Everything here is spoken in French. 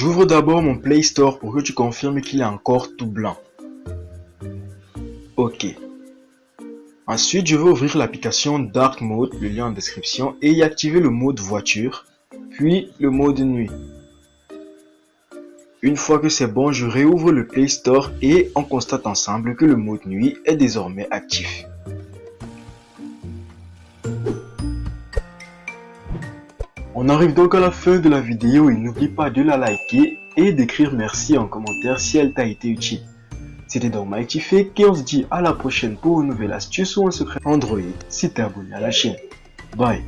J'ouvre d'abord mon Play Store pour que tu confirmes qu'il est encore tout blanc. Ok. Ensuite, je vais ouvrir l'application Dark Mode, le lien en description, et y activer le mode voiture, puis le mode nuit. Une fois que c'est bon, je réouvre le Play Store et on constate ensemble que le mode nuit est désormais actif. On arrive donc à la fin de la vidéo et n'oublie pas de la liker et d'écrire merci en commentaire si elle t'a été utile. C'était donc Fake et on se dit à la prochaine pour une nouvelle astuce ou un secret Android si t'es abonné à la chaîne. Bye